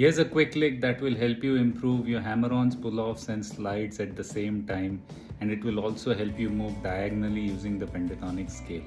Here's a quick lick that will help you improve your hammer-ons, pull-offs and slides at the same time and it will also help you move diagonally using the pentatonic scale.